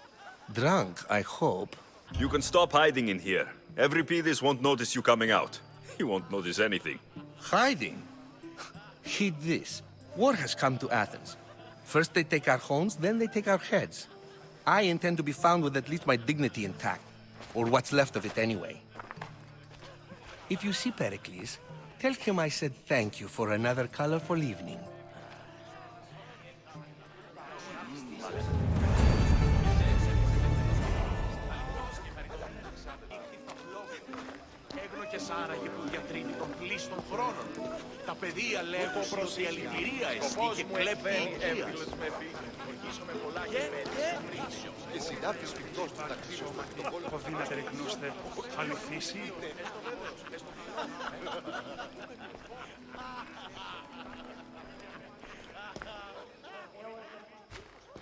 Drunk, I hope. You can stop hiding in here. Euripides won't notice you coming out. [LAUGHS] He won't notice anything. Hiding? Heed this. War has come to Athens. First they take our homes, then they take our heads. I intend to be found with at least my dignity intact, or what's left of it anyway. If you see Pericles, tell him I said thank you for another colorful evening. Των πλήστων χρόνων. Τα παιδεία λέγω προς η αληθυρία εστί και κλέπει υγείας. Και συντάφτης πυκτός του ταξίου τον κόλπο Δύναται ρεκνούστε, αληθίσει.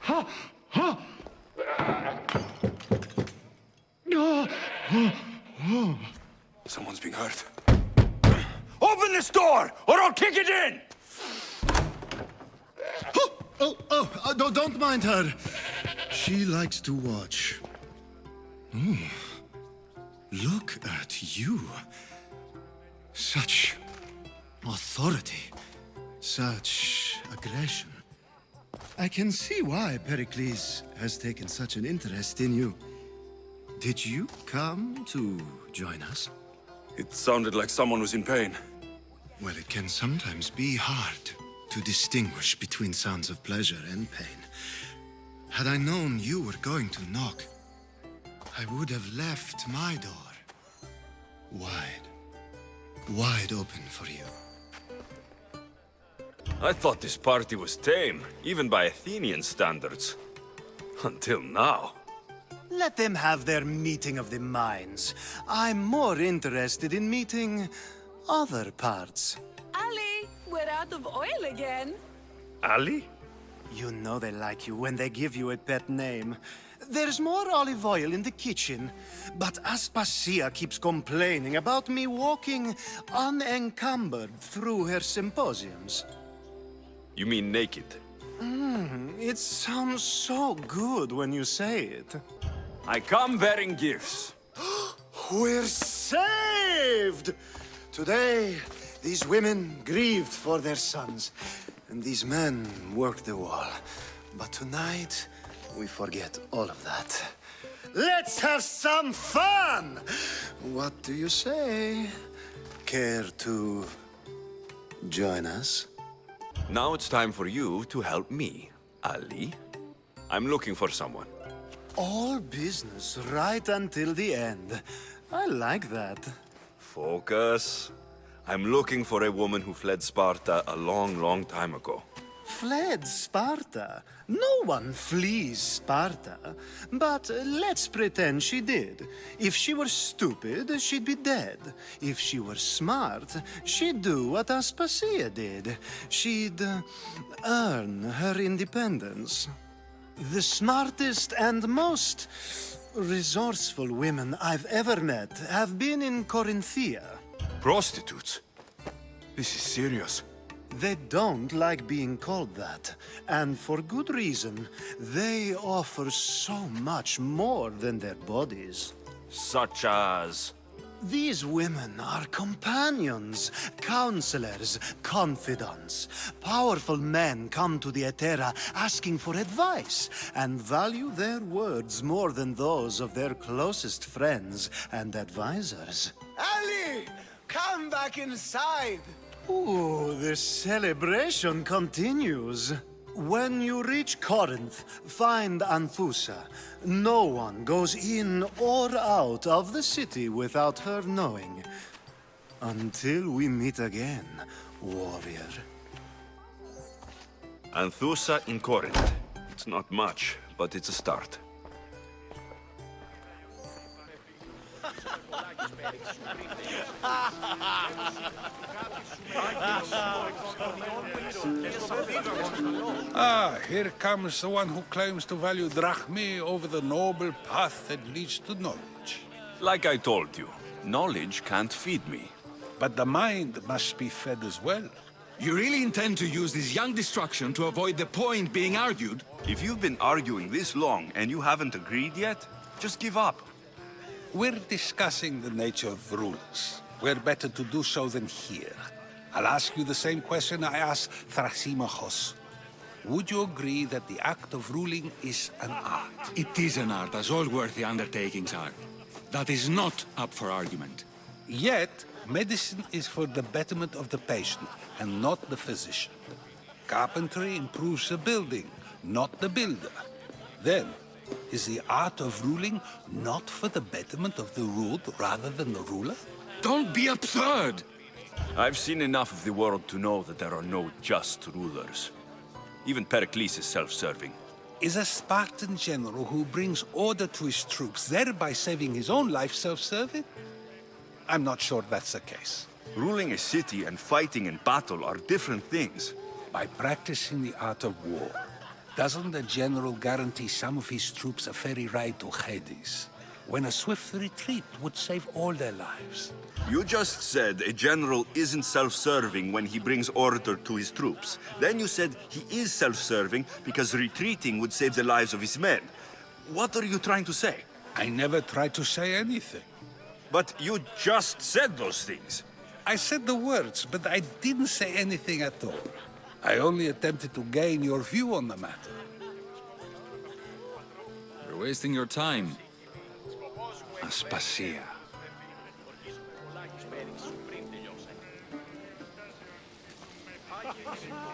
Ha! Ha! Someone's being hurt. Open this door, or I'll kick it in! [GASPS] Oh, oh, uh, don't, don't mind her. She likes to watch. Hmm. Look at you. Such authority. Such aggression. I can see why Pericles has taken such an interest in you. Did you come to join us? It sounded like someone was in pain. Well, it can sometimes be hard to distinguish between sounds of pleasure and pain. Had I known you were going to knock, I would have left my door wide, wide open for you. I thought this party was tame, even by Athenian standards. Until now. Let them have their meeting of the minds. I'm more interested in meeting other parts. Ali, we're out of oil again. Ali? You know they like you when they give you a pet name. There's more olive oil in the kitchen, but Aspasia keeps complaining about me walking unencumbered through her symposiums. You mean naked? Mm, it sounds so good when you say it. I come bearing gifts. [GASPS] We're saved! Today, these women grieved for their sons, and these men worked the wall. But tonight, we forget all of that. Let's have some fun! What do you say? Care to join us? Now it's time for you to help me, Ali. I'm looking for someone. All business right until the end. I like that. Focus. I'm looking for a woman who fled Sparta a long, long time ago. Fled Sparta? No one flees Sparta. But let's pretend she did. If she were stupid, she'd be dead. If she were smart, she'd do what Aspasia did. She'd uh, earn her independence. The smartest and most resourceful women I've ever met have been in Corinthia. Prostitutes? This is serious. They don't like being called that, and for good reason. They offer so much more than their bodies. Such as... These women are companions, counselors, confidants. Powerful men come to the Etera asking for advice and value their words more than those of their closest friends and advisors. Ali! Come back inside! Ooh, the celebration continues. When you reach Corinth, find Anthusa. No one goes in or out of the city without her knowing. Until we meet again, warrior. Anthusa in Corinth. It's not much, but it's a start. Ah, here comes the one who claims to value drachmae over the noble path that leads to knowledge. Like I told you, knowledge can't feed me. But the mind must be fed as well. You really intend to use this young destruction to avoid the point being argued? If you've been arguing this long and you haven't agreed yet, just give up. We're discussing the nature of rulers. Where better to do so than here? I'll ask you the same question I asked Thrasymachos. Would you agree that the act of ruling is an art? It is an art, as all worthy undertakings are. That is not up for argument. Yet, medicine is for the betterment of the patient, and not the physician. Carpentry improves the building, not the builder. Then, is the art of ruling not for the betterment of the ruled rather than the ruler? Don't be absurd! I've seen enough of the world to know that there are no just rulers. Even Pericles is self-serving. Is a Spartan general who brings order to his troops, thereby saving his own life, self-serving? I'm not sure that's the case. Ruling a city and fighting in battle are different things. By practicing the art of war, doesn't the general guarantee some of his troops a ferry ride to Hades? When a swift retreat would save all their lives. You just said a general isn't self-serving when he brings order to his troops. Then you said he is self-serving because retreating would save the lives of his men. What are you trying to say? I never tried to say anything. But you just said those things. I said the words, but I didn't say anything at all. I only attempted to gain your view on the matter. You're wasting your time. Aspasia. [LAUGHS]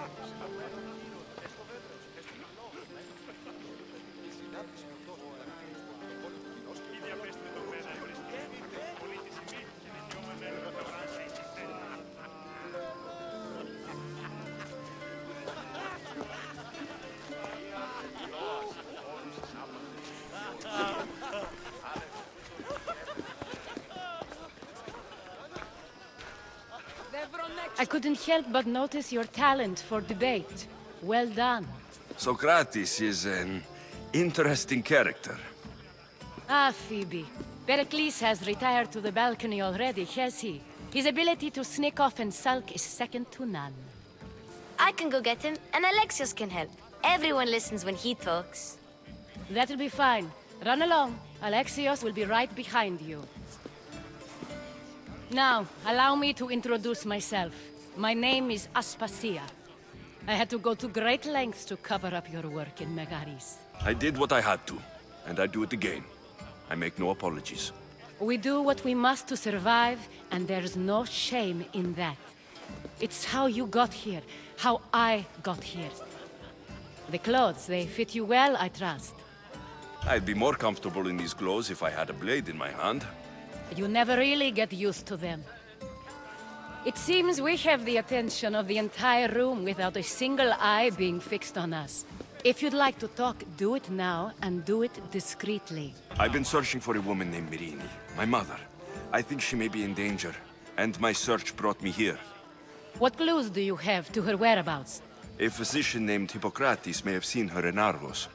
help but notice your talent for debate. Well done. Socrates is an interesting character. Ah, Phoebe. Pericles has retired to the balcony already, has he? His ability to sneak off and sulk is second to none. I can go get him, and Alexios can help. Everyone listens when he talks. That'll be fine. Run along. Alexios will be right behind you. Now, allow me to introduce myself. My name is Aspasia. I had to go to great lengths to cover up your work in Megaris. I did what I had to, and I do it again. I make no apologies. We do what we must to survive, and there's no shame in that. It's how you got here, how I got here. The clothes, they fit you well, I trust. I'd be more comfortable in these clothes if I had a blade in my hand. You never really get used to them. It seems we have the attention of the entire room without a single eye being fixed on us. If you'd like to talk, do it now, and do it discreetly. I've been searching for a woman named Myrrine, my mother. I think she may be in danger, and my search brought me here. What clues do you have to her whereabouts? A physician named Hippocrates may have seen her in Argos.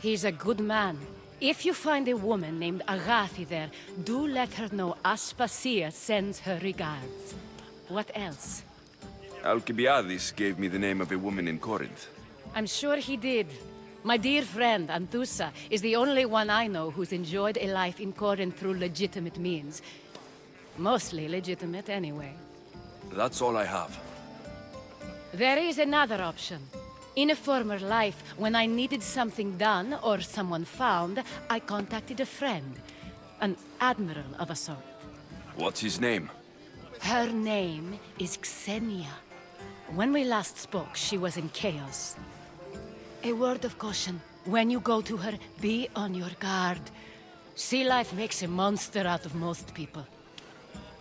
He's a good man. If you find a woman named Agathi there, do let her know Aspasia sends her regards. What else? Alcibiades gave me the name of a woman in Corinth. I'm sure he did. My dear friend, Anthousa, is the only one I know who's enjoyed a life in Corinth through legitimate means. Mostly legitimate, anyway. That's all I have. There is another option. In a former life, when I needed something done or someone found, I contacted a friend. An admiral of a sort. What's his name? Her name is Xenia. When we last spoke, she was in Chios. A word of caution. When you go to her, be on your guard. Sea life makes a monster out of most people.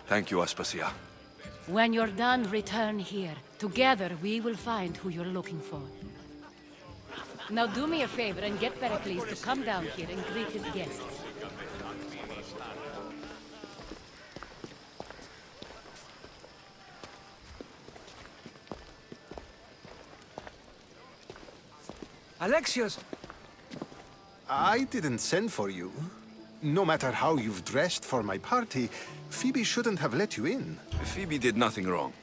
Thank you, Aspasia. When you're done, return here. Together, we will find who you're looking for. Now do me a favor and get Pericles to come down here and greet his guests. Alexios! I didn't send for you. No matter how you've dressed for my party, Phoebe shouldn't have let you in. Phoebe did nothing wrong.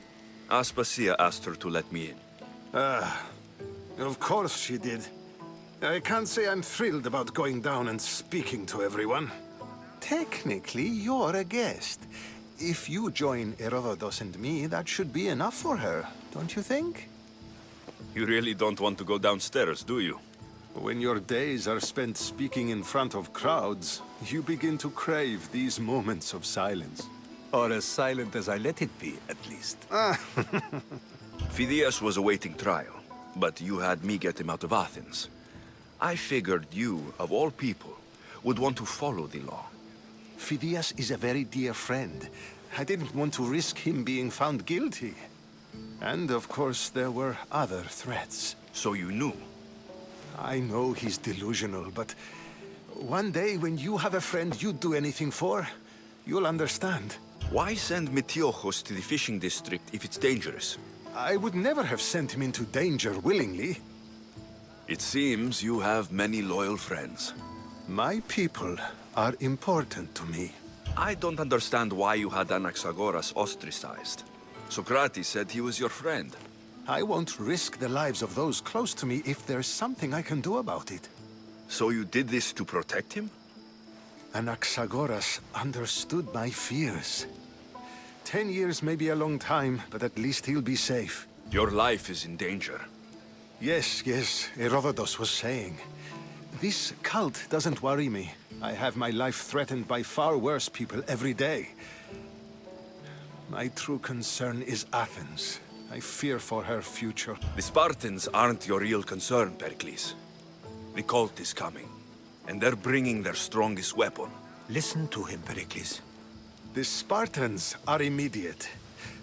Aspasia asked her to let me in. Ah, of course she did. I can't say I'm thrilled about going down and speaking to everyone. Technically, you're a guest. If you join Herodotus and me, that should be enough for her, don't you think? You really don't want to go downstairs, do you? When your days are spent speaking in front of crowds, you begin to crave these moments of silence. Or as silent as I let it be, at least. Ah. [LAUGHS] Phidias was awaiting trial, but you had me get him out of Athens. I figured you, of all people, would want to follow the law. Phidias is a very dear friend. I didn't want to risk him being found guilty. And of course, there were other threats. So you knew? I know he's delusional, but one day when you have a friend you'd do anything for, you'll understand. Why send Metiochos to the fishing district if it's dangerous? I would never have sent him into danger willingly. It seems you have many loyal friends. My people are important to me. I don't understand why you had Anaxagoras ostracized. Socrates said he was your friend. I won't risk the lives of those close to me if there's something I can do about it. So you did this to protect him? Anaxagoras understood my fears. Ten years may be a long time, but at least he'll be safe. Your life is in danger. Yes, yes, Herodotus was saying. This cult doesn't worry me. I have my life threatened by far worse people every day. My true concern is Athens. I fear for her future. The Spartans aren't your real concern, Pericles. The cult is coming, and they're bringing their strongest weapon. Listen to him, Pericles. The Spartans are immediate.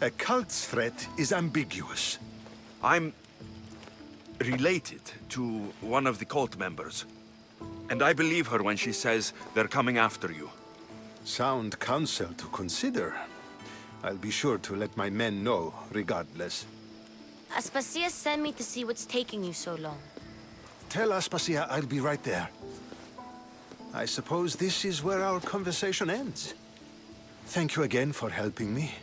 A cult's threat is ambiguous. I'm related to one of the cult members. And I believe her when she says they're coming after you. Sound counsel to consider. I'll be sure to let my men know, regardless. Aspasia sent me to see what's taking you so long. Tell Aspasia I'll be right there. I suppose this is where our conversation ends. Thank you again for helping me.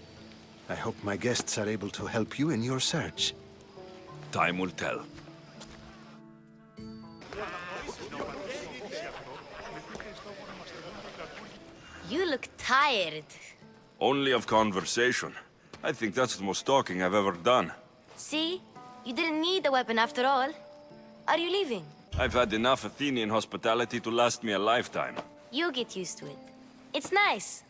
I hope my guests are able to help you in your search. Time will tell. You look tired. Only of conversation. I think that's the most talking I've ever done. See? You didn't need the weapon after all. Are you leaving? I've had enough Athenian hospitality to last me a lifetime. You'll get used to it. It's nice.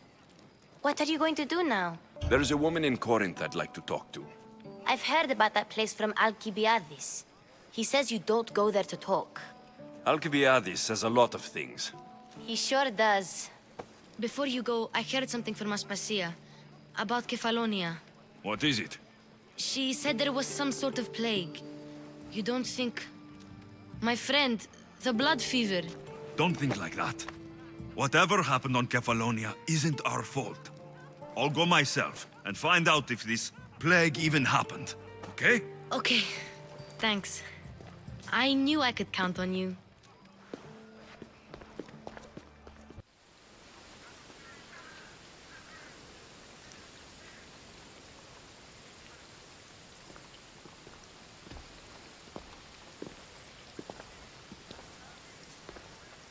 What are you going to do now? There's a woman in Corinth I'd like to talk to. I've heard about that place from Alcibiades. He says you don't go there to talk. Alcibiades says a lot of things. He sure does. Before you go, I heard something from Aspasia. About Kefalonia. What is it? She said there was some sort of plague. You don't think... My friend, the blood fever. Don't think like that. Whatever happened on Kefalonia isn't our fault. I'll go myself and find out if this plague even happened, okay? Okay, thanks. I knew I could count on you.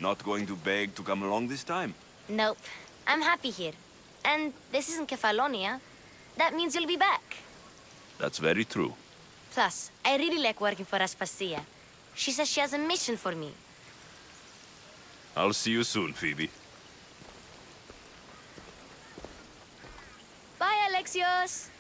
Not going to beg to come along this time? Nope. I'm happy here. And this isn't Kefalonia. That means you'll be back. That's very true. Plus, I really like working for Aspasia. She says she has a mission for me. I'll see you soon, Phoebe. Bye, Alexios!